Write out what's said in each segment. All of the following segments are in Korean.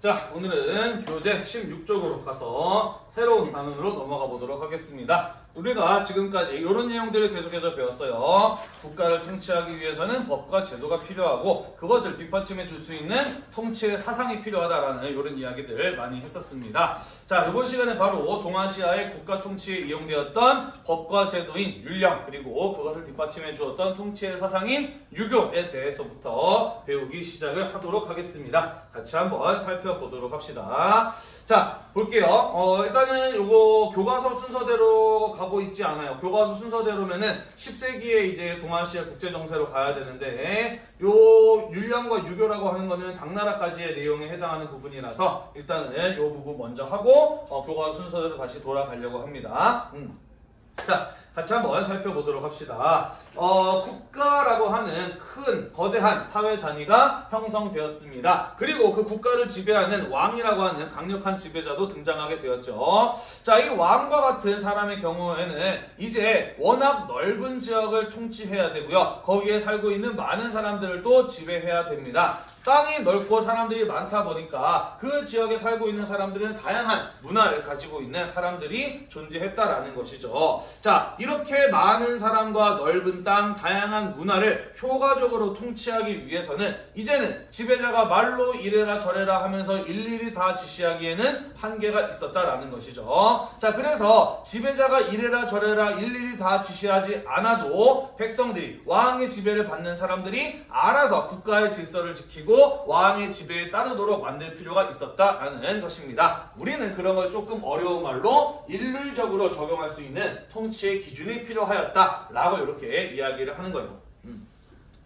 자, 오늘은 교재 16쪽으로 가서 새로운 단원으로 넘어가 보도록 하겠습니다. 우리가 지금까지 이런 내용들을 계속해서 배웠어요. 국가를 통치하기 위해서는 법과 제도가 필요하고 그것을 뒷받침해 줄 수 있는 통치의 사상이 필요하다라는 이런 이야기들 많이 했었습니다. 자, 이번 시간에 바로 동아시아의 국가 통치에 이용되었던 법과 제도인 율령 그리고 그것을 뒷받침해 주었던 통치의 사상인 유교에 대해서부터 배우기 시작을 하도록 하겠습니다. 같이 한번 살펴보도록 합시다. 자, 볼게요. 어, 일단은 요거 교과서 순서대로 가고 있지 않아요. 교과서 순서대로면은 10세기에 이제 동아시아 국제정세로 가야 되는데 요 율령과 유교라고 하는 거는 당나라까지의 내용에 해당하는 부분이라서 일단은 요 부분 먼저 하고 어, 교과서 순서대로 다시 돌아가려고 합니다. 음. 자, 같이 한번 살펴보도록 합시다. 어, 국가라고 하는 큰 거대한 사회 단위가 형성되었습니다. 그리고 그 국가를 지배하는 왕이라고 하는 강력한 지배자도 등장하게 되었죠. 자, 이 왕과 같은 사람의 경우에는 이제 워낙 넓은 지역을 통치해야 되고요. 거기에 살고 있는 많은 사람들을 또 지배해야 됩니다. 땅이 넓고 사람들이 많다 보니까 그 지역에 살고 있는 사람들은 다양한 문화를 가지고 있는 사람들이 존재했다라는 것이죠. 자, 이렇게 많은 사람과 넓은 땅, 다양한 문화를 효과적으로 통치하기 위해서는 이제는 지배자가 말로 이래라 저래라 하면서 일일이 다 지시하기에는 한계가 있었다라는 것이죠. 자, 그래서 지배자가 이래라 저래라 일일이 다 지시하지 않아도 백성들이 왕의 지배를 받는 사람들이 알아서 국가의 질서를 지키고 왕의 지배에 따르도록 만들 필요가 있었다라는 것입니다. 우리는 그런 걸 조금 어려운 말로 일률적으로 적용할 수 있는 통치의 기준 이 필요하였다라고 이렇게 이야기를 하는 거예요. 음.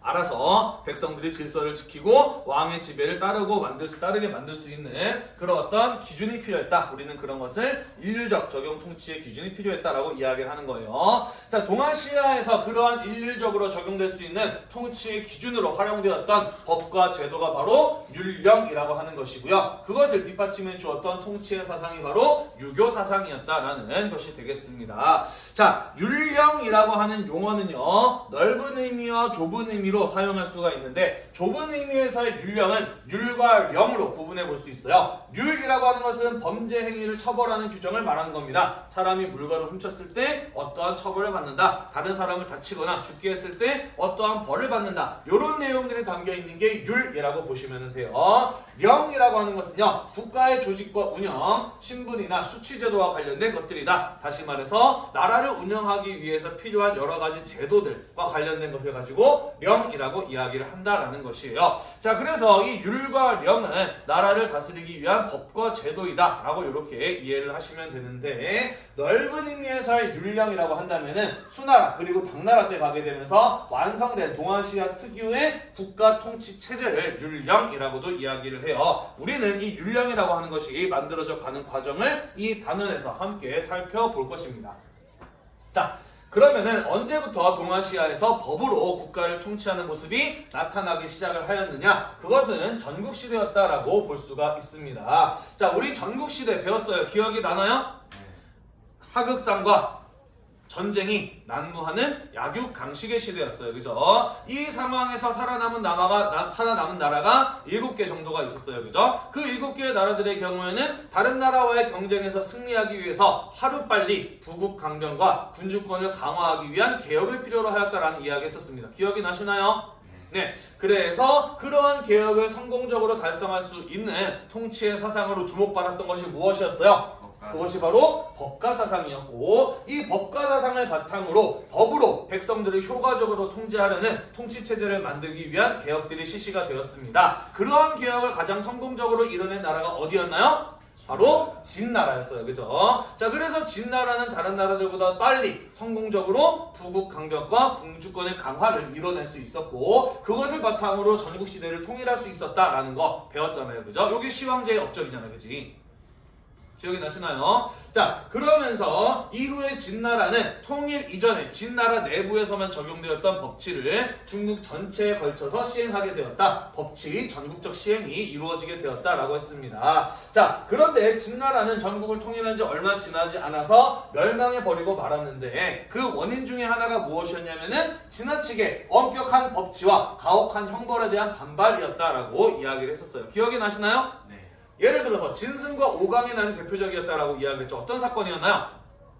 알아서 백성들이 질서를 지키고 왕의 지배를 따르고 만들 수, 따르게 만들 수 있는 그런 어떤 기준이 필요했다. 우리는 그런 것을 일률적 적용 통치의 기준이 필요했다라고 이야기를 하는 거예요. 자, 동아시아에서 그러한 일률적으로 적용될 수 있는 통치의 기준으로 활용되었던 법과 제도가 바로 율령이라고 하는 것이고요. 그것을 뒷받침해 주었던 통치의 사상이 바로 유교 사상이었다라는 것이 되겠습니다. 자, 율령이라고 하는 용어는요. 넓은 의미와 좁은 의미로 의미로 사용할 수가 있는데 좁은 의미에서의 율령은 율과 령으로 구분해 볼 수 있어요. 율이라고 하는 것은 범죄 행위를 처벌하는 규정을 말하는 겁니다. 사람이 물건을 훔쳤을 때 어떠한 처벌을 받는다. 다른 사람을 다치거나 죽게 했을 때 어떠한 벌을 받는다. 이런 내용들이 담겨 있는 게 율이라고 보시면 돼요. 령이라고 하는 것은요. 국가의 조직과 운영, 신분이나 수치제도와 관련된 것들이다. 다시 말해서 나라를 운영하기 위해서 필요한 여러 가지 제도들과 관련된 것을 가지고 령 이라고 이야기를 한다라는 것이에요. 자, 그래서 이 율과 령은 나라를 다스리기 위한 법과 제도이다 라고 이렇게 이해를 하시면 되는데 넓은 의미에서의 율령이라고 한다면은 수나라 그리고 당나라 때 가게 되면서 완성된 동아시아 특유의 국가 통치 체제를 율령이라고도 이야기를 해요. 우리는 이 율령이라고 하는 것이 만들어져 가는 과정을 이 단원에서 함께 살펴볼 것입니다. 자, 그러면은 언제부터 동아시아에서 법으로 국가를 통치하는 모습이 나타나기 시작을 하였느냐? 그것은 전국시대였다라고 볼 수가 있습니다. 자, 우리 전국시대 배웠어요. 기억이 나나요? 하극상과 전쟁이 난무하는 약육강식의 시대였어요. 그죠? 이 상황에서 살아남은 나라가 나, 살아남은 나라가 7개 정도가 있었어요. 그죠? 그 7개의 나라들의 경우에는 다른 나라와의 경쟁에서 승리하기 위해서 하루빨리 부국 강병과 군주권을 강화하기 위한 개혁을 필요로 하였다라는 이야기 했었습니다. 기억이 나시나요? 네, 그래서 그러한 개혁을 성공적으로 달성할 수 있는 통치의 사상으로 주목받았던 것이 무엇이었어요? 그것이 바로 법가 사상이었고 이 법가 사상을 바탕으로 법으로 백성들을 효과적으로 통제하려는 통치 체제를 만들기 위한 개혁들이 실시가 되었습니다. 그러한 개혁을 가장 성공적으로 이뤄낸 나라가 어디였나요? 바로 진나라였어요. 그죠? 자, 그래서 진나라는 다른 나라들보다 빨리 성공적으로 부국 강력과 궁주권의 강화를 이뤄낼 수 있었고 그것을 바탕으로 전국 시대를 통일할 수 있었다라는 거 배웠잖아요. 그죠? 요게 시황제의 업적이잖아요. 그지? 기억이 나시나요? 자 그러면서 이후에 진나라는 통일 이전에 진나라 내부에서만 적용되었던 법치를 중국 전체에 걸쳐서 시행하게 되었다. 법치 전국적 시행이 이루어지게 되었다라고 했습니다. 자 그런데 진나라는 전국을 통일한 지 얼마 지나지 않아서 멸망해 버리고 말았는데 그 원인 중에 하나가 무엇이었냐면은 지나치게 엄격한 법치와 가혹한 형벌에 대한 반발이었다라고 이야기를 했었어요. 기억이 나시나요? 네. 예를 들어서 진승과 오강의 난이 대표적이었다라고 이야기했죠. 어떤 사건이었나요?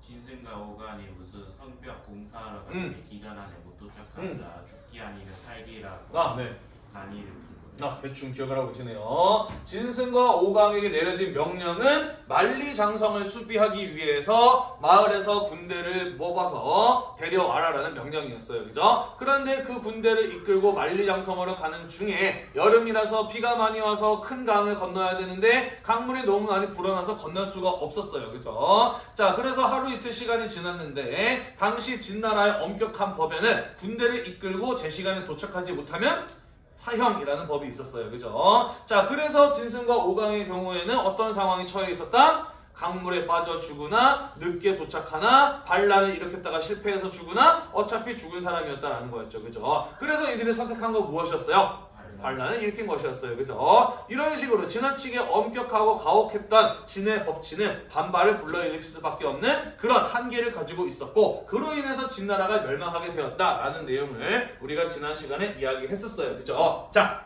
진승과 오간이 무슨 성벽 공사하러 음. 갔는데 기간 안에 못 도착한다. 죽기 아니면 살기라고 아, 네. 거예요. 아, 대충 기억을 하고 계시네요. 진승과 오강에게 내려진 명령은 만리장성을 수비하기 위해서 마을에서 군대를 뽑아서 데려와라라는 명령이었어요. 그죠? 그런데 그 군대를 이끌고 만리장성으로 가는 중에 여름이라서 비가 많이 와서 큰 강을 건너야 되는데 강물이 너무 많이 불어나서 건널 수가 없었어요. 그죠? 자, 그래서 하루 이틀 시간이 지났는데 당시 진나라의 엄격한 법에는 군대를 이끌고 제 시간에 도착하지 못하면 사형이라는 법이 있었어요. 그죠? 자, 그래서 진승과 오강의 경우에는 어떤 상황이 처해 있었다? 강물에 빠져 죽으나 늦게 도착하나 반란을 일으켰다가 실패해서 죽으나 어차피 죽은 사람이었다라는 거였죠. 그죠? 그래서 이들이 선택한 거 무엇이었어요? 반란을 일으킨 것이었어요. 그죠? 이런 식으로 지나치게 엄격하고 가혹했던 진의 법치는 반발을 불러일으킬 수밖에 없는 그런 한계를 가지고 있었고 그로 인해서 진나라가 멸망하게 되었다라는 내용을 우리가 지난 시간에 이야기했었어요. 그죠? 자,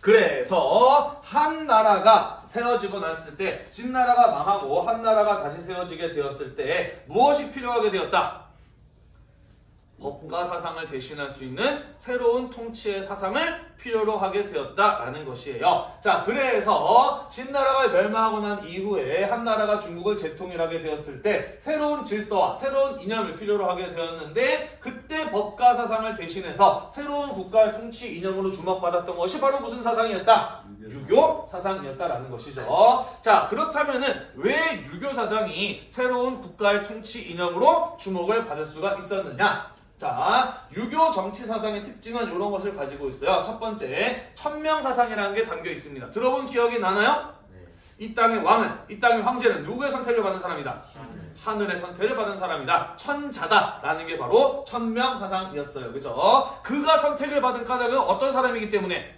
그래서 한 나라가 세워지고 났을 때 진나라가 망하고 한 나라가 다시 세워지게 되었을 때 무엇이 필요하게 되었다? 법과 사상을 대신할 수 있는 새로운 통치의 사상을 필요로 하게 되었다라는 것이에요. 자, 그래서 진나라가 멸망하고 난 이후에 한 나라가 중국을 재통일하게 되었을 때 새로운 질서와 새로운 이념을 필요로 하게 되었는데 그때 법과 사상을 대신해서 새로운 국가의 통치 이념으로 주목받았던 것이 바로 무슨 사상이었다? 유교 사상이었다라는 것이죠. 자, 그렇다면은 왜 유교 사상이 새로운 국가의 통치 이념으로 주목을 받을 수가 있었느냐? 자, 유교 정치 사상의 특징은 이런 것을 가지고 있어요. 첫 번째, 천명 사상이라는 게 담겨 있습니다. 들어본 기억이 나나요? 네. 이 땅의 왕은, 이 땅의 황제는 누구의 선택을 받은 사람이다? 하늘. 하늘의 선택을 받은 사람이다. 천자다라는 게 바로 천명 사상이었어요. 그죠? 그가 선택을 받은 까닭은 어떤 사람이기 때문에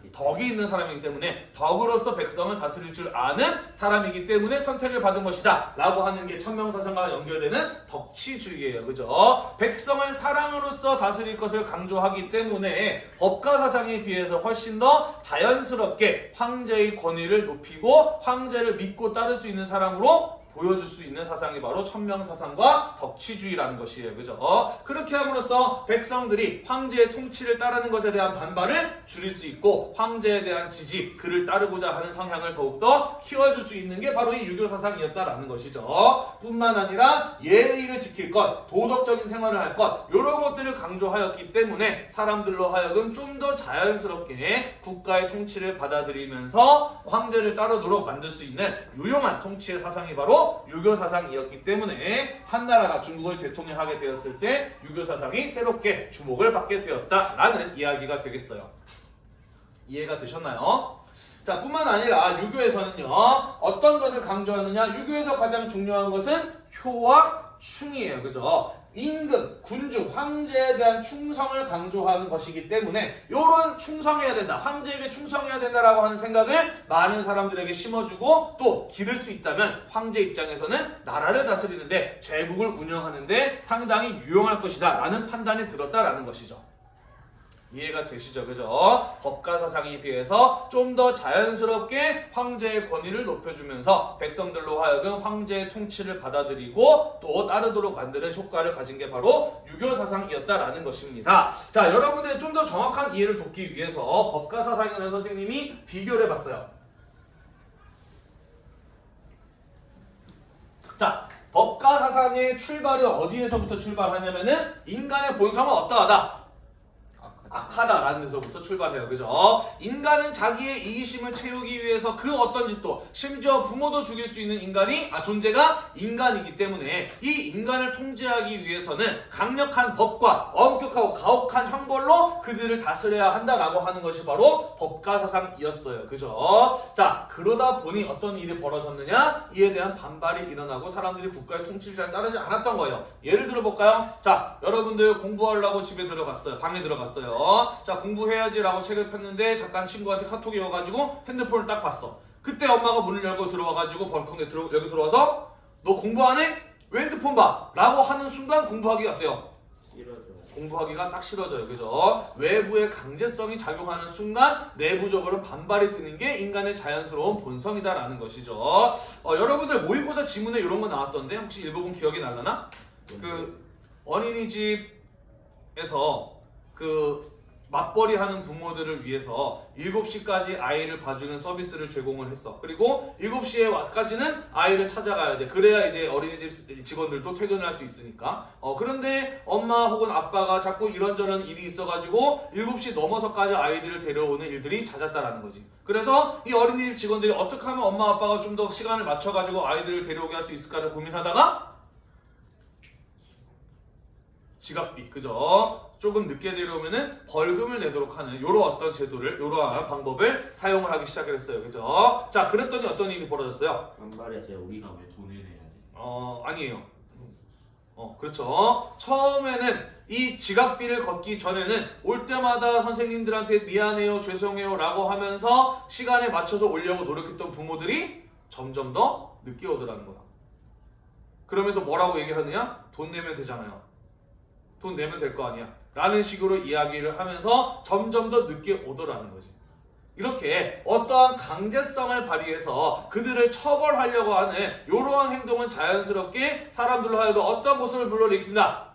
지 덕이 있는 사람이기 때문에 덕으로서 백성을 다스릴 줄 아는 사람이기 때문에 선택을 받은 것이다 라고 하는 게 천명사상과 연결되는 덕치주의예요 그죠 백성을 사랑으로서 다스릴 것을 강조하기 때문에 법가 사상에 비해서 훨씬 더 자연스럽게 황제의 권위를 높이고 황제를 믿고 따를 수 있는 사람으로 보여줄 수 있는 사상이 바로 천명사상과 덕치주의라는 것이에요. 그죠? 그렇게 함으로써 백성들이 황제의 통치를 따르는 것에 대한 반발을 줄일 수 있고 황제에 대한 지지, 그를 따르고자 하는 성향을 더욱더 키워줄 수 있는 게 바로 이 유교 사상이었다라는 것이죠. 뿐만 아니라 예의를 지킬 것, 도덕적인 생활을 할 것, 이런 것들을 강조하였기 때문에 사람들로 하여금 좀 더 자연스럽게 국가의 통치를 받아들이면서 황제를 따르도록 만들 수 있는 유용한 통치의 사상이 바로 유교 사상이었기 때문에 한 나라가 중국을 재통일하게 되었을 때 유교 사상이 새롭게 주목을 받게 되었다라는 이야기가 되겠어요. 이해가 되셨나요? 자, 뿐만 아니라 유교에서는요, 어떤 것을 강조하느냐? 유교에서 가장 중요한 것은 효와 충이에요. 그죠? 임금, 군주, 황제에 대한 충성을 강조하는 것이기 때문에 이런 충성해야 된다, 황제에게 충성해야 된다라고 하는 생각을 많은 사람들에게 심어주고 또 기를 수 있다면 황제 입장에서는 나라를 다스리는데 제국을 운영하는데 상당히 유용할 것이다 라는 판단이 들었다라는 것이죠. 이해가 되시죠? 그죠? 법가 사상에 비해서 좀 더 자연스럽게 황제의 권위를 높여주면서 백성들로 하여금 황제의 통치를 받아들이고 또 따르도록 만드는 효과를 가진 게 바로 유교 사상이었다라는 것입니다. 자, 여러분들 좀더 정확한 이해를 돕기 위해서 법가 사상이라는 선생님이 비교를 해봤어요. 자, 법가 사상의 출발이 어디에서부터 출발하냐면은 인간의 본성은 어떠하다? 악하다라는 데서부터 출발해요. 그죠? 인간은 자기의 이기심을 채우기 위해서 그 어떤 짓도 심지어 부모도 죽일 수 있는 인간이 아 존재가 인간이기 때문에 이 인간을 통제하기 위해서는 강력한 법과 엄격하고 가혹한 형벌로 그들을 다스려야 한다라고 하는 것이 바로 법가 사상이었어요. 그죠? 자, 그러다 보니 어떤 일이 벌어졌느냐? 이에 대한 반발이 일어나고 사람들이 국가의 통치를 잘 따르지 않았던 거예요. 예를 들어 볼까요? 자, 여러분들 공부하려고 집에 들어갔어요. 방에 들어갔어요. 자, 공부해야지라고 책을 폈는데 잠깐 친구한테 카톡이 와가지고 핸드폰을 딱 봤어. 그때 엄마가 문을 열고 들어와가지고 벌컥 내 들어, 여기 들어와서 너 공부 안 해? 왜 핸드폰 봐? 라고 하는 순간 공부하기 어때요? 이러죠. 공부하기가 딱 싫어져요. 그죠? 외부의 강제성이 작용하는 순간 내부적으로 반발이 드는 게 인간의 자연스러운 본성이다라는 것이죠. 어, 여러분들 모의고사 지문에 이런 거 나왔던데 혹시 읽어본 기억이 날라나? 그 어린이집에서 그 맞벌이 하는 부모들을 위해서 7시까지 아이를 봐주는 서비스를 제공을 했어. 그리고 7시에까지는 아이를 찾아가야 돼. 그래야 이제 어린이집 직원들도 퇴근을 할 수 있으니까. 어, 그런데 엄마 혹은 아빠가 자꾸 이런저런 일이 있어가지고 7시 넘어서까지 아이들을 데려오는 일들이 잦았다라는 거지. 그래서 이 어린이집 직원들이 어떻게 하면 엄마 아빠가 좀 더 시간을 맞춰가지고 아이들을 데려오게 할 수 있을까를 고민하다가 지각비, 그죠? 조금 늦게 데려오면은 벌금을 내도록 하는 요런 어떤 제도를, 요러한 방법을 사용을 하기 시작을 했어요. 그죠? 자, 그랬더니 어떤 일이 벌어졌어요? 반발했어요. 우리가 왜 돈을 내야 돼? 어, 아니에요. 어, 그렇죠. 처음에는 이 지각비를 걷기 전에는 올 때마다 선생님들한테 미안해요, 죄송해요 라고 하면서 시간에 맞춰서 오려고 노력했던 부모들이 점점 더 늦게 오더라는 거야. 그러면서 뭐라고 얘기하느냐? 돈 내면 되잖아요. 돈 내면 될 거 아니야. 라는 식으로 이야기를 하면서 점점 더 늦게 오더라는 거지. 이렇게 어떠한 강제성을 발휘해서 그들을 처벌하려고 하는 이러한 행동은 자연스럽게 사람들로 하여금 어떤 모습을 불러일으킨다?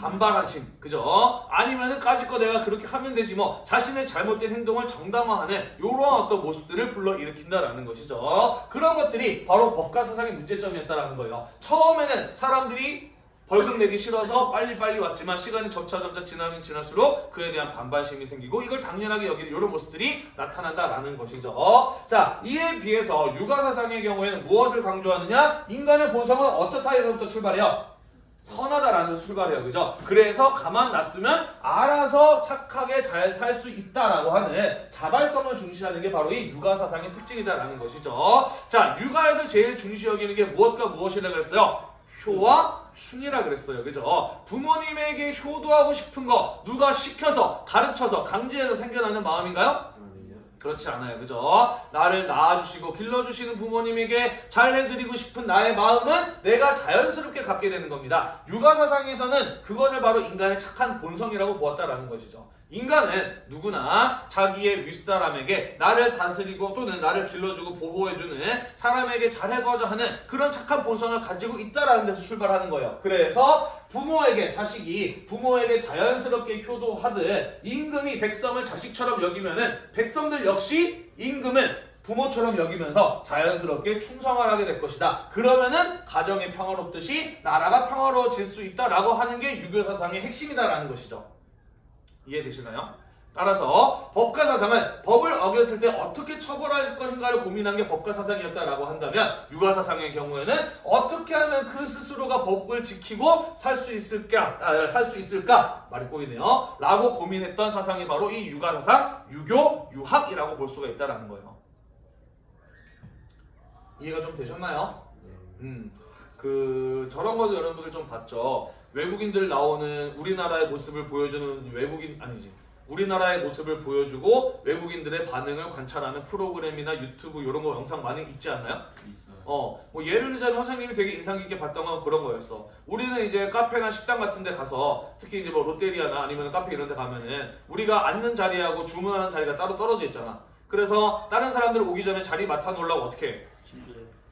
반발하심, 그죠? 아니면은 까짓거 내가 그렇게 하면 되지 뭐 자신의 잘못된 행동을 정당화하는 이러한 어떤 모습들을 불러일으킨다라는 것이죠. 그런 것들이 바로 법과 사상의 문제점이었다라는 거예요. 처음에는 사람들이 벌금 내기 싫어서 빨리빨리 왔지만 시간이 점차점차 지나면 지날수록 그에 대한 반발심이 생기고 이걸 당연하게 여기는 이런 모습들이 나타난다라는 것이죠. 자, 이에 비해서 육아사상의 경우에는 무엇을 강조하느냐? 인간의 본성은 어떻다에서부터 출발해요? 선하다라는 출발해요. 그죠? 그래서 가만 놔두면 알아서 착하게 잘 살 수 있다라고 하는 자발성을 중시하는 게 바로 이 육아 사상의 특징이다라는 것이죠. 자, 육아에서 제일 중시 여기는 게 무엇과 무엇이라 그랬어요? 효와 충이라 그랬어요. 그죠? 부모님에게 효도하고 싶은 거 누가 시켜서 가르쳐서 강제해서 생겨나는 마음인가요? 그렇지 않아요. 그죠? 나를 낳아주시고 길러주시는 부모님에게 잘 해드리고 싶은 나의 마음은 내가 자연스럽게 갖게 되는 겁니다. 육아사상에서는 그것을 바로 인간의 착한 본성이라고 보았다라는 것이죠. 인간은 누구나 자기의 윗사람에게 나를 다스리고 또는 나를 길러주고 보호해주는 사람에게 잘해고자 하는 그런 착한 본성을 가지고 있다라는 데서 출발하는 거예요. 그래서 부모에게 자식이 부모에게 자연스럽게 효도하듯 임금이 백성을 자식처럼 여기면은 백성들 역시 임금을 부모처럼 여기면서 자연스럽게 충성을 하게 될 것이다. 그러면은 가정이 평화롭듯이 나라가 평화로워질 수 있다라고 하는 게 유교 사상의 핵심이다라는 것이죠. 이해되시나요? 따라서 법과 사상은 법을 어겼을 때 어떻게 처벌할 것인가를 고민한 게 법과 사상이었다라고 한다면 육아 사상의 경우에는 어떻게 하면 그 스스로가 법을 지키고 살 수 있을까 아, 살수 있을까 말이 꼬이네요. 라고 고민했던 사상이 바로 이 육아 사상, 유교, 유학이라고 볼 수가 있다라는 거예요. 이해가 좀 되셨나요? 음, 그 저런 것도 여러분들 좀 봤죠. 외국인들 나오는 우리나라의 모습을 보여주는 외국인 아니지. 우리나라의 모습을 보여주고 외국인들의 반응을 관찰하는 프로그램이나 유튜브 이런 거 영상 많이 있지 않나요? 있어요. 어, 뭐 예를 들자면 선생님이 되게 인상 깊게 봤던 건 그런 거였어. 우리는 이제 카페나 식당 같은 데 가서 특히 이제 뭐 롯데리아나 아니면 카페 이런 데 가면은 우리가 앉는 자리하고 주문하는 자리가 따로 떨어져 있잖아. 그래서 다른 사람들 오기 전에 자리 맡아 놓으려고 어떻게 해?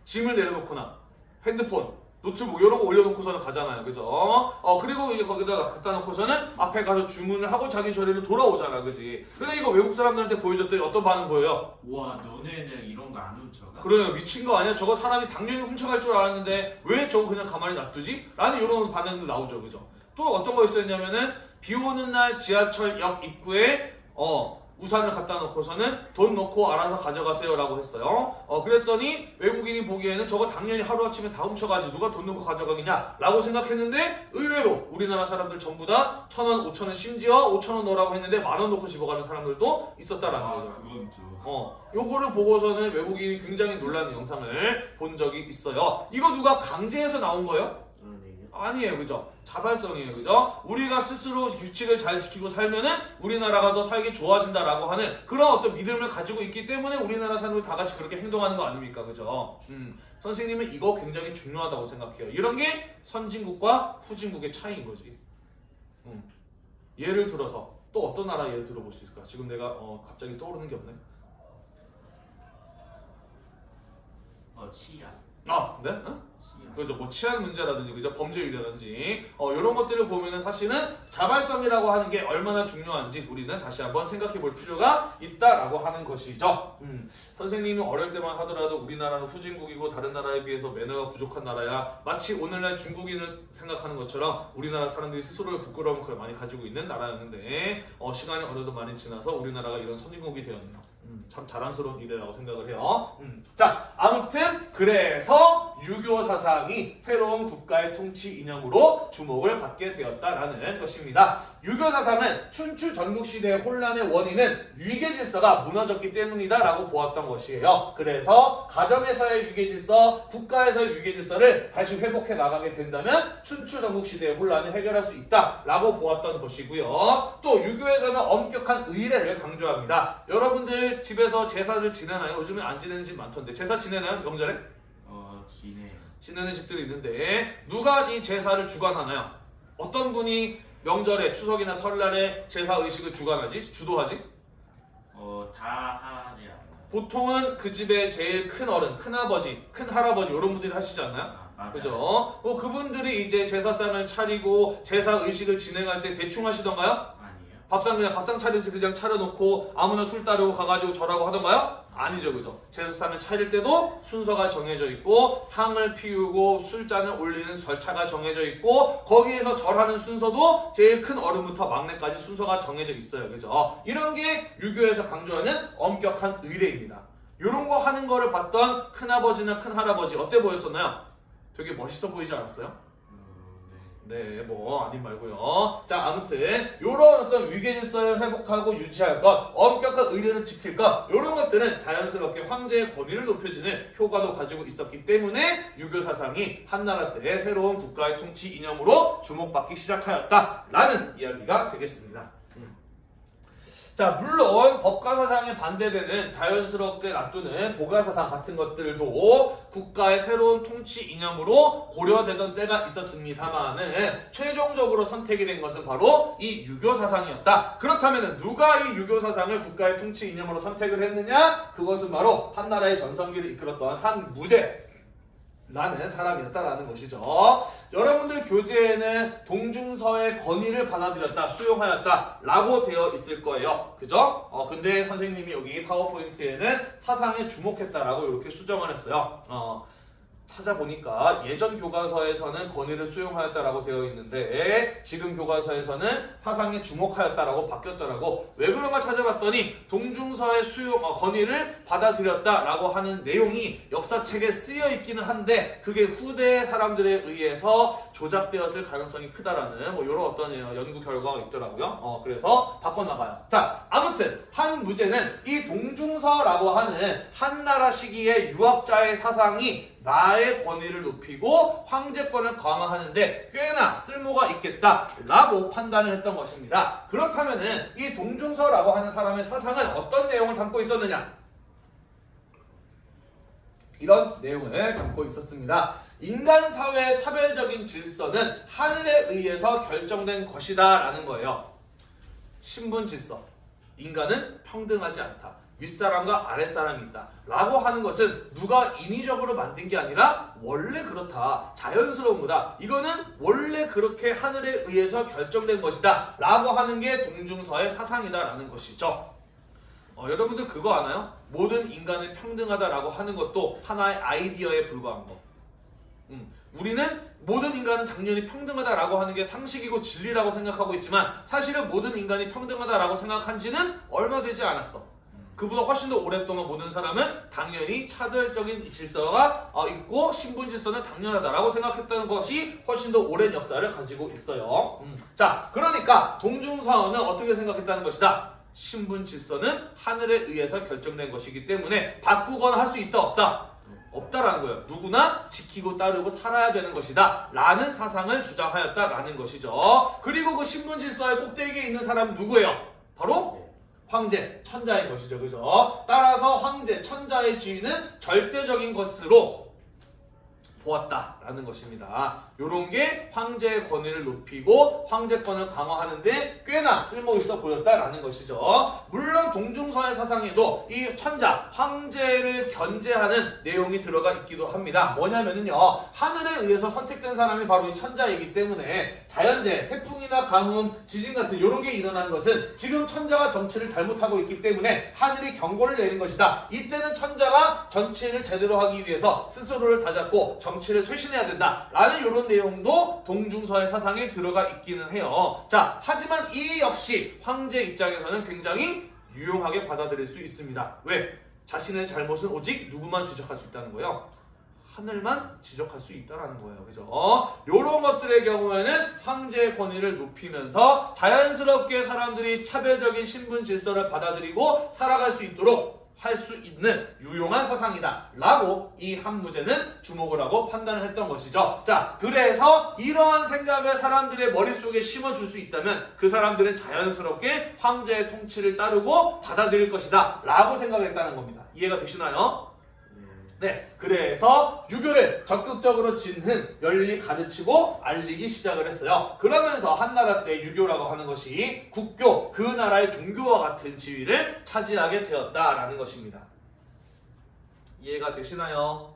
짐을 내려놓거나 핸드폰, 노트북 이런 거 올려놓고서는 가잖아요. 그죠? 어 그리고 이제 거기다가 갖다 놓고서는 앞에 가서 주문을 하고 자기 자리로 돌아오잖아. 그지? 근데 이거 외국 사람들한테 보여줬더니 어떤 반응 보여요? 우와 너네는 이런 거 안 훔쳐가? 그래요. 미친 거 아니야? 저거 사람이 당연히 훔쳐갈 줄 알았는데 왜 저거 그냥 가만히 놔두지? 라는 이런 반응도 나오죠. 그죠? 또 어떤 거 있었냐면은 비 오는 날 지하철역 입구에 어 우산을 갖다 놓고서는 돈 넣고 알아서 가져가세요 라고 했어요. 어 그랬더니 외국인이 보기에는 저거 당연히 하루아침에 다 훔쳐가지 누가 돈 넣고 가져가겠냐 라고 생각했는데 의외로 우리나라 사람들 전부 다 천 원, 오천 원 심지어 오천 원 넣으라고 했는데 만원 넣고 집어가는 사람들도 있었다라는 아 거죠. 그건 좀 어, 요거를 보고서는 외국인이 굉장히 놀라는 영상을 본 적이 있어요. 이거 누가 강제해서 나온 거예요? 아니에요, 그죠? 자발성이에요, 그죠? 우리가 스스로 규칙을 잘 지키고 살면은 우리나라가 더 살기 좋아진다라고 하는 그런 어떤 믿음을 가지고 있기 때문에 우리나라 사람들 다 같이 그렇게 행동하는 거 아닙니까, 그죠? 음, 선생님은 이거 굉장히 중요하다고 생각해요. 이런 게 선진국과 후진국의 차이인 거지. 음, 예를 들어서 또 어떤 나라 예를 들어볼 수 있을까? 지금 내가 어, 갑자기 떠오르는 게 없네. 어 치안. 아, 네? 응? 그죠 뭐 치안 문제라든지 그죠 범죄율이라든지 어, 이런 것들을 보면은 사실은 자발성이라고 하는 게 얼마나 중요한지 우리는 다시 한번 생각해 볼 필요가 있다라고 하는 것이죠. 음, 선생님이 어릴 때만 하더라도 우리나라는 후진국이고 다른 나라에 비해서 매너가 부족한 나라야 마치 오늘날 중국인을 생각하는 것처럼 우리나라 사람들이 스스로의 부끄러움을 많이 가지고 있는 나라였는데 어, 시간이 어느덧 많이 지나서 우리나라가 이런 선진국이 되었네요. 음, 참 자랑스러운 일이라고 생각을 해요. 음, 자, 아무튼 그래서 유교 사상이 새로운 국가의 통치 이념으로 주목을 받게 되었다라는 것입니다. 유교 사상은 춘추 전국 시대의 혼란의 원인은 위계 질서가 무너졌기 때문이다라고 보았던 것이에요. 그래서 가정에서의 위계 질서, 국가에서의 위계 질서를 다시 회복해 나가게 된다면 춘추 전국 시대의 혼란을 해결할 수 있다라고 보았던 것이고요. 또 유교에서는 엄격한 의례를 강조합니다. 여러분들 집에서 제사를 지내나요? 요즘에 안 지내는 집 많던데 제사 지내나요? 명절에? 어 지네요. 지내는 집들이 있는데 누가 이 제사를 주관하나요? 어떤 분이 명절에 추석이나 설날에 제사 의식을 주관하지? 주도하지? 어다 하지 않나요? 보통은 그 집의 제일 큰 어른, 큰 아버지, 큰 할아버지 이런 분들이 하시지 않나요? 아. 그죠? 뭐 그분들이 이제 제사상을 차리고 제사 의식을 진행할 때 대충 하시던가요? 밥상 그냥 밥상 차려서 그냥 차려놓고 아무나 술 따르고 가가지고 절하고 하던가요? 아니죠, 그죠? 제사상을 차릴 때도 순서가 정해져 있고 향을 피우고 술잔을 올리는 절차가 정해져 있고 거기에서 절하는 순서도 제일 큰 어른부터 막내까지 순서가 정해져 있어요, 그죠? 이런 게 유교에서 강조하는 엄격한 의례입니다. 이런 거 하는 거를 봤던 큰아버지나 큰할아버지 어때 보였었나요? 되게 멋있어 보이지 않았어요? 네, 뭐 아닌 말고요. 자, 아무튼 이런 어떤 위계 질서를 회복하고 유지할 것, 엄격한 의례를 지킬 것, 이런 것들은 자연스럽게 황제의 권위를 높여주는 효과도 가지고 있었기 때문에 유교 사상이 한나라 때 새로운 국가의 통치 이념으로 주목받기 시작하였다라는 이야기가 되겠습니다. 음. 자, 물론 법가 사상에 반대되는 자연스럽게 놔두는 보가 사상 같은 것들도 국가의 새로운 통치 이념으로 고려되던 때가 있었습니다만은 최종적으로 선택이 된 것은 바로 이 유교 사상이었다. 그렇다면 누가 이 유교 사상을 국가의 통치 이념으로 선택을 했느냐? 그것은 바로 한나라의 전성기를 이끌었던 한 무제 라는 사람이었다라는 것이죠. 여러분들 교재에는 동중서의 권위를 받아들였다, 수용하였다 라고 되어 있을 거예요. 그죠? 어, 근데 선생님이 여기 파워포인트에는 사상에 주목했다라고 이렇게 수정을 했어요. 어, 찾아보니까 예전 교과서에서는 권위를 수용하였다라고 되어 있는데 지금 교과서에서는 사상에 주목하였다라고 바뀌었더라고 왜 그런가 찾아봤더니 동중서의 수용 어, 권위를 받아들였다라고 하는 내용이 역사책에 쓰여 있기는 한데 그게 후대 사람들에 의해서 조작되었을 가능성이 크다라는 뭐 이런 어떤 연구 결과가 있더라고요. 어 그래서 바꿔나가요. 자 아무튼 한 무제는 이 동중서라고 하는 한 나라 시기의 유학자의 사상이 나의 권위를 높이고 황제권을 강화하는데 꽤나 쓸모가 있겠다라고 판단을 했던 것입니다. 그렇다면은 이 동중서라고 하는 사람의 사상은 어떤 내용을 담고 있었느냐? 이런 내용을 담고 있었습니다. 인간 사회의 차별적인 질서는 하늘에 의해서 결정된 것이다 라는 거예요. 신분 질서. 인간은 평등하지 않다. 윗사람과 아랫사람이 있다. 라고 하는 것은 누가 인위적으로 만든 게 아니라 원래 그렇다. 자연스러운 거다. 이거는 원래 그렇게 하늘에 의해서 결정된 것이다. 라고 하는 게 동중서의 사상이다 라는 것이죠. 어, 여러분들 그거 아나요? 모든 인간은 평등하다라고 하는 것도 하나의 아이디어에 불과한 거. 음, 우리는 모든 인간은 당연히 평등하다라고 하는 게 상식이고 진리라고 생각하고 있지만 사실은 모든 인간이 평등하다라고 생각한 지는 얼마 되지 않았어. 그보다 훨씬 더 오랫동안 모든 사람은 당연히 차별적인 질서가 어, 있고 신분 질서는 당연하다라고 생각했다는 것이 훨씬 더 오랜 역사를 가지고 있어요. 음. 자, 그러니까 동중사원은 어떻게 생각했다는 것이다. 신분 질서는 하늘에 의해서 결정된 것이기 때문에 바꾸거나 할 수 있다 없다. 없다라는 거예요. 누구나 지키고 따르고 살아야 되는 것이다. 라는 사상을 주장하였다라는 것이죠. 그리고 그 신분 질서의 꼭대기에 있는 사람은 누구예요? 바로 황제, 천자인 것이죠. 그죠? 따라서 황제, 천자의 지위는 절대적인 것으로 보았다라는 것입니다. 요런 게 황제의 권위를 높이고 황제권을 강화하는데 꽤나 쓸모 있어 보였다라는 것이죠. 물론 동중서의 사상에도 이 천자 황제를 견제하는 내용이 들어가 있기도 합니다. 뭐냐면은요 하늘에 의해서 선택된 사람이 바로 이 천자이기 때문에 자연재 태풍이나 가뭄 지진 같은 이런 게 일어나는 것은 지금 천자가 정치를 잘못하고 있기 때문에 하늘이 경고를 내린 것이다. 이때는 천자가 정치를 제대로 하기 위해서 스스로를 다잡고 정치를 쇄신해야 된다라는 이런 내용도 동중서의 사상에 들어가 있기는 해요. 자 하지만 이 역시 황제 입장에서는 굉장히 유용하게 받아들일 수 있습니다. 왜? 자신의 잘못은 오직 누구만 지적할 수 있다는 거예요. 하늘만 지적할 수 있다라는 거예요. 그죠? 이런 것들의 경우에는 황제의 권위를 높이면서 자연스럽게 사람들이 차별적인 신분 질서를 받아들이고 살아갈 수 있도록 할 수 있는 유용한 사상이다. 라고 이 한무제는 주목을 하고 판단을 했던 것이죠. 자, 그래서 이러한 생각을 사람들의 머릿속에 심어줄 수 있다면 그 사람들은 자연스럽게 황제의 통치를 따르고 받아들일 것이다. 라고 생각했다는 겁니다. 이해가 되시나요? 네, 그래서 유교를 적극적으로 진흥, 널리 가르치고 알리기 시작을 했어요. 그러면서 한나라 때 유교라고 하는 것이 국교, 그 나라의 종교와 같은 지위를 차지하게 되었다라는 것입니다. 이해가 되시나요?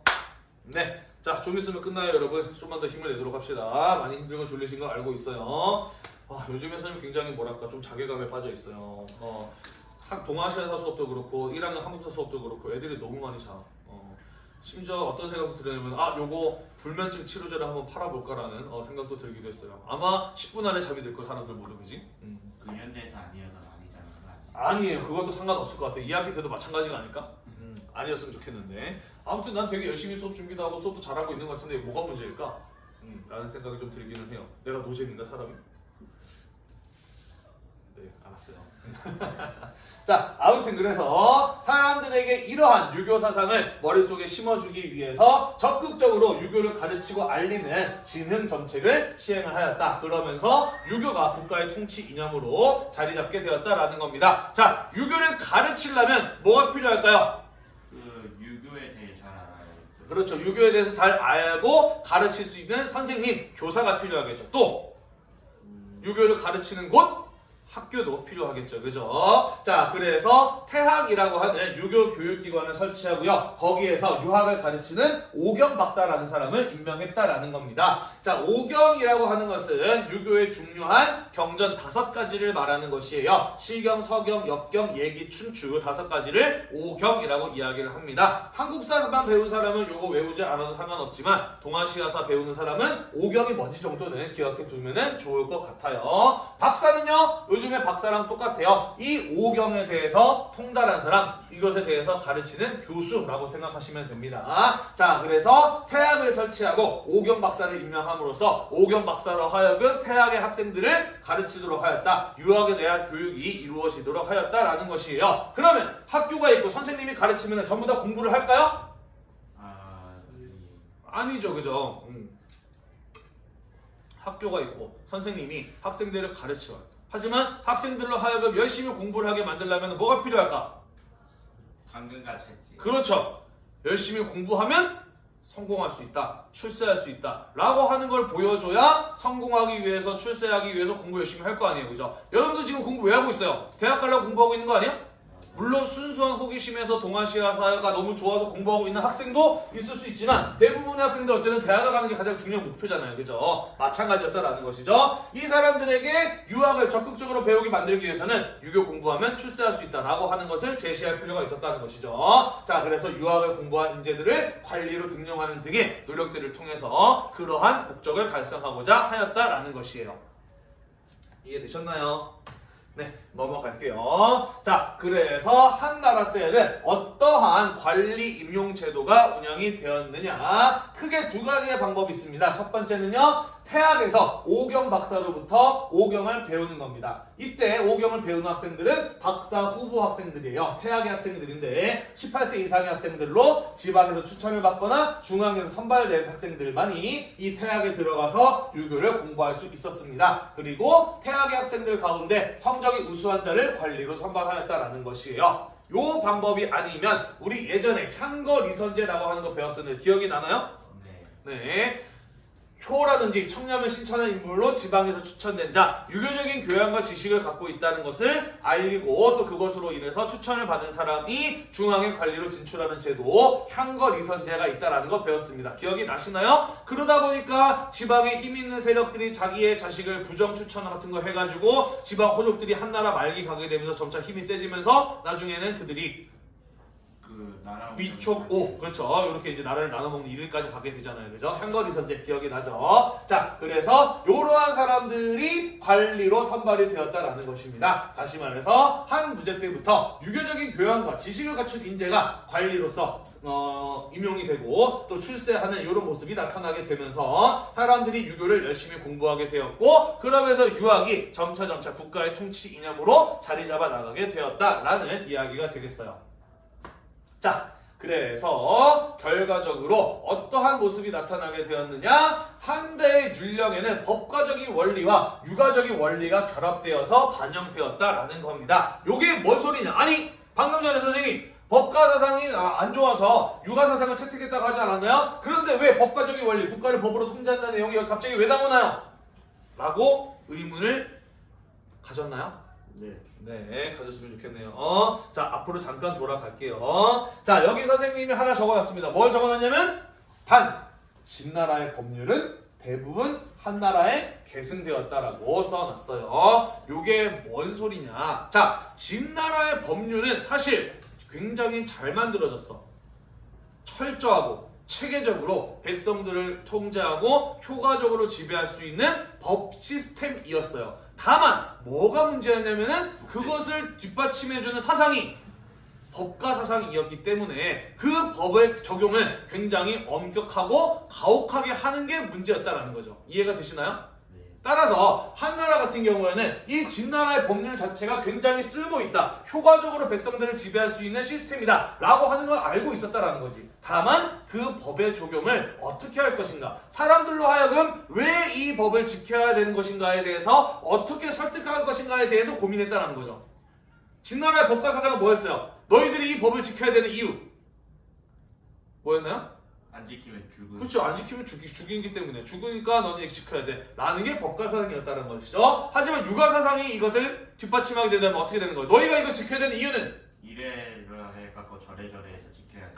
네, 자, 좀 있으면 끝나요, 여러분. 좀만 더 힘을 내도록 합시다. 많이 힘들고 졸리신 거 알고 있어요. 와, 요즘에 선생님 굉장히 뭐랄까 좀 자괴감에 빠져 있어요. 어, 학 동아시아사 수업도 그렇고 1학년 한국사 수업도 그렇고 애들이 너무 많이 자. 어, 심지어 어떤 생각도 들냐면 아 요거 불면증 치료제를 한번 팔아볼까라는 어, 생각도 들기도 했어요. 아마 10분 안에 잠이 들 거 사람들 모두 그지? 음. 근현대에서 아니어서 많이 자는 거 아니에요? 아니에요. 그것도 상관없을 것 같아요. 2학기 때도 마찬가지가 아닐까? 음, 아니었으면 좋겠는데. 아무튼 난 되게 열심히 수업 준비도 하고 수업도 잘하고 있는 것 같은데 뭐가 문제일까? 음, 라는 생각이 좀 들기는 해요. 내가 노잼인가 사람이? 네, 알았어요. 자, 아무튼 그래서 사람들에게 이러한 유교 사상을 머릿속에 심어주기 위해서 적극적으로 유교를 가르치고 알리는 진흥 정책을 시행을 하였다. 그러면서 유교가 국가의 통치 이념으로 자리 잡게 되었다라는 겁니다. 자, 유교를 가르치려면 뭐가 필요할까요? 그 유교에 대해 잘 알아요. 그 그렇죠. 유교에 대해서 잘 알고 가르칠 수 있는 선생님, 교사가 필요하겠죠. 또 유교를 가르치는 곳 학교도 필요하겠죠. 그죠? 자, 그래서 태학이라고 하는 유교 교육기관을 설치하고요. 거기에서 유학을 가르치는 오경 박사라는 사람을 임명했다라는 겁니다. 자, 오경이라고 하는 것은 유교의 중요한 경전 다섯 가지를 말하는 것이에요. 실경, 서경, 역경, 예기, 춘추 다섯 가지를 오경이라고 이야기를 합니다. 한국사만 배운 사람은 요거 외우지 않아도 상관없지만 동아시아사 배우는 사람은 오경이 뭔지 정도는 기억해 두면 좋을 것 같아요. 박사는요, 요즘에 박사랑 똑같아요. 이 오경에 대해서 통달한 사람, 이것에 대해서 가르치는 교수라고 생각하시면 됩니다. 자, 그래서 태학을 설치하고 오경 박사를 임명함으로써 오경 박사로 하여금 태학의 학생들을 가르치도록 하였다. 유학에 대한 교육이 이루어지도록 하였다라는 것이에요. 그러면 학교가 있고 선생님이 가르치면 전부 다 공부를 할까요? 아, 이- 아니죠, 그죠? 음. 학교가 있고 선생님이 학생들을 가르쳐요. 하지만 학생들로 하여금 열심히 공부를 하게 만들려면 뭐가 필요할까? 당근과 채찍. 그렇죠. 열심히 공부하면 성공할 수 있다. 출세할 수 있다. 라고 하는 걸 보여줘야 성공하기 위해서 출세하기 위해서 공부 열심히 할 거 아니에요. 그죠? 여러분도 지금 공부 왜 하고 있어요? 대학 가려고 공부하고 있는 거 아니에요? 물론 순수한 호기심에서 동아시아사가 너무 좋아서 공부하고 있는 학생도 있을 수 있지만 대부분의 학생들 어쨌든 대학을 가는 게 가장 중요한 목표잖아요. 그죠? 마찬가지였다라는 것이죠. 이 사람들에게 유학을 적극적으로 배우게 만들기 위해서는 유교 공부하면 출세할 수 있다라고 하는 것을 제시할 필요가 있었다는 것이죠. 자, 그래서 유학을 공부한 인재들을 관리로 등용하는 등의 노력들을 통해서 그러한 목적을 달성하고자 하였다라는 것이에요. 이해되셨나요? 네, 넘어갈게요. 자, 그래서 한나라 때에는 어떠한 관리 임용 제도가 운영이 되었느냐? 크게 두 가지의 방법이 있습니다. 첫 번째는요, 태학에서 오경 박사로부터 오경을 배우는 겁니다. 이때 오경을 배우는 학생들은 박사 후보 학생들이에요. 태학의 학생들인데 18세 이상의 학생들로 지방에서 추천을 받거나 중앙에서 선발된 학생들만이 이 태학에 들어가서 유교를 공부할 수 있었습니다. 그리고 태학의 학생들 가운데 성적이 우수 한 자를 관리로 선발하였다라는 것이에요. 요 방법이 아니면 우리 예전에 향거 리선제라고 하는 거 배웠었는데 기억이 나나요? 네. 네. 효라든지 청렴을 신천한 인물로 지방에서 추천된 자, 유교적인 교양과 지식을 갖고 있다는 것을 알리고 또 그것으로 인해서 추천을 받은 사람이 중앙의 관리로 진출하는 제도, 향거리선제가 있다라는 거 배웠습니다. 기억이 나시나요? 그러다 보니까 지방에 힘 있는 세력들이 자기의 자식을 부정 추천 같은 거 해가지고 지방 호족들이 한나라 말기 가게 되면서 점차 힘이 세지면서 나중에는 그들이 그 나라 위촉 오 그렇죠. 이렇게 이제 나라를 나눠 먹는 일까지 가게 되잖아요. 그죠? 향거리 선제 기억이 나죠. 자 그래서 이러한 사람들이 관리로 선발이 되었다라는 것입니다. 다시 말해서 한 무제 때부터 유교적인 교양과 지식을 갖춘 인재가 관리로서 어, 임용이 되고 또 출세하는 이런 모습이 나타나게 되면서 사람들이 유교를 열심히 공부하게 되었고 그러면서 유학이 점차 점차 국가의 통치 이념으로 자리 잡아 나가게 되었다라는 이야기가 되겠어요. 자, 그래서 결과적으로 어떠한 모습이 나타나게 되었느냐? 한대의 율령에는 법과적인 원리와 육아적인 원리가 결합되어서 반영되었다라는 겁니다. 요게 뭔 소리냐? 아니, 방금 전에 선생님 법과 사상이 아, 안 좋아서 육아 사상을 채택했다고 하지 않았나요? 그런데 왜 법과적인 원리, 국가를 법으로 통제한다는 내용이 갑자기 왜 나오나요? 라고 의문을 가졌나요? 네. 네, 가졌으면 좋겠네요. 어, 자, 앞으로 잠깐 돌아갈게요. 자, 여기 선생님이 하나 적어놨습니다. 뭘 적어놨냐면, 단, 진나라의 법률은 대부분 한나라에 계승되었다라고 써놨어요. 요게 뭔 소리냐. 자, 진나라의 법률은 사실 굉장히 잘 만들어졌어. 철저하고 체계적으로 백성들을 통제하고 효과적으로 지배할 수 있는 법 시스템이었어요. 다만 뭐가 문제였냐면은 그것을 뒷받침해주는 사상이 법가 사상이었기 때문에 그 법의 적용을 굉장히 엄격하고 가혹하게 하는 게 문제였다라는 거죠. 이해가 되시나요? 네. 따라서 한나라 같은 경우에는 이 진나라의 법률 자체가 굉장히 쓸모 있다. 효과적으로 백성들을 지배할 수 있는 시스템이다. 라고 하는 걸 알고 있었다라는 거지. 다만 그 법의 적용을 어떻게 할 것인가. 사람들로 하여금 왜 이 법을 지켜야 되는 것인가에 대해서 어떻게 설득할 것인가에 대해서 고민했다라는 거죠. 진나라의 법과 사상은 뭐였어요? 너희들이 이 법을 지켜야 되는 이유. 뭐였나요? 안 지키면 죽은 그렇죠. 안 지키면 죽이, 죽이기 때문에 죽으니까 너는 지켜야 돼. 라는 게 법과 사상이었다는 것이죠. 하지만 육아 사상이 이것을 뒷받침하게 된다면 어떻게 되는 거예요? 너희가 이걸 지켜야 되는 이유는 이래라 해갖고 저래저래 해서.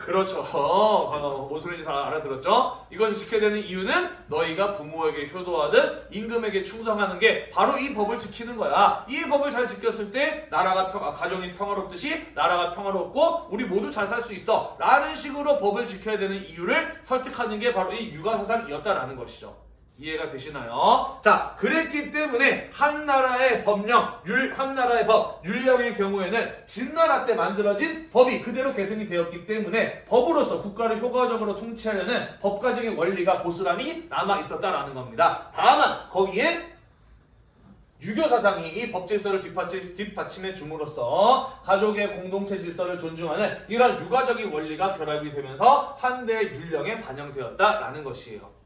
그렇죠. 뭔 소리인지 다 알아들었죠? 이것을 지켜야 되는 이유는 너희가 부모에게 효도하듯 임금에게 충성하는 게 바로 이 법을 지키는 거야. 이 법을 잘 지켰을 때 나라가 평, 아, 가정이 평화롭듯이 나라가 평화롭고 우리 모두 잘 살 수 있어. 라는 식으로 법을 지켜야 되는 이유를 설득하는 게 바로 이 육아사상이었다라는 것이죠. 이해가 되시나요? 자, 그랬기 때문에 한 나라의 법령, 율, 한 나라의 법, 율령의 경우에는 진나라 때 만들어진 법이 그대로 계승이 되었기 때문에 법으로서 국가를 효과적으로 통치하려는 법가적인 원리가 고스란히 남아 있었다라는 겁니다. 다만 거기에 유교 사상이 이 법 질서를 뒷받침, 뒷받침해 줌으로써 가족의 공동체 질서를 존중하는 이런 육아적인 원리가 결합이 되면서 한대 율령에 반영되었다라는 것이에요.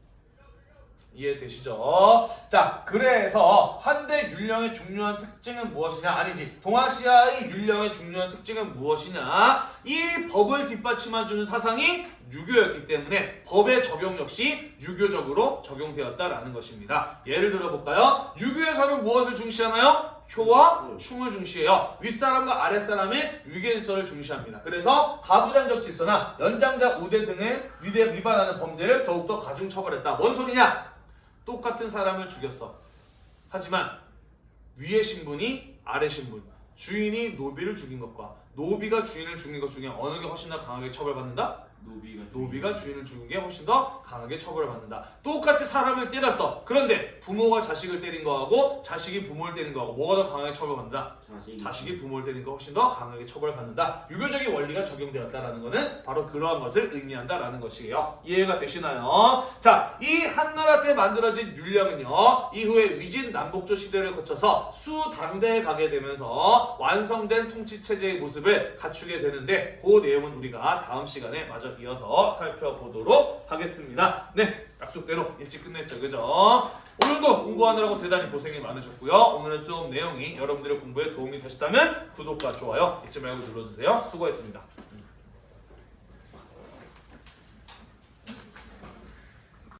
이해되시죠? 자, 그래서 한대 율령의 중요한 특징은 무엇이냐? 아니지. 동아시아의 율령의 중요한 특징은 무엇이냐? 이 법을 뒷받침해주는 사상이 유교였기 때문에 법의 적용 역시 유교적으로 적용되었다라는 것입니다. 예를 들어볼까요? 유교에서는 무엇을 중시하나요? 효와 충을 중시해요. 윗사람과 아랫사람의 위계질서를 중시합니다. 그래서 가부장적 질서나 연장자 우대 등의 위대 위반하는 범죄를 더욱더 가중 처벌했다. 뭔 소리냐? 똑같은 사람을 죽였어. 하지만 위의 신분이 아래 신분, 주인이 노비를 죽인 것과 노비가 주인을 죽인 것 중에 어느 게 훨씬 더 강하게 처벌받는다? 노비가 노비가 주인을 죽인 게 훨씬 더 강하게 처벌을 받는다. 똑같이 사람을 때렸어. 그런데 부모가 자식을 때린 거하고 자식이 부모를 때린 거하고 뭐가 더 강하게 처벌받는다? 자식이 자식이 부모를 때린 거 훨씬 더 강하게 처벌받는다. 유교적인 원리가 적용되었다라는 것은 바로 그러한 것을 의미한다라는 것이에요. 이해가 되시나요? 자, 이 한나라 때 만들어진 율령은요. 이후에 위진 남북조 시대를 거쳐서 수당대에 가게 되면서 완성된 통치 체제의 모습을 갖추게 되는데 그 내용은 우리가 다음 시간에 마저 이어서 살펴보도록 하겠습니다. 네, 약속대로 일찍 끝냈죠, 그죠? 오늘도 공부하느라고 대단히 고생이 많으셨고요. 오늘의 수업 내용이 여러분들의 공부에 도움이 되셨다면 구독과 좋아요 잊지 말고 눌러주세요. 수고했습니다.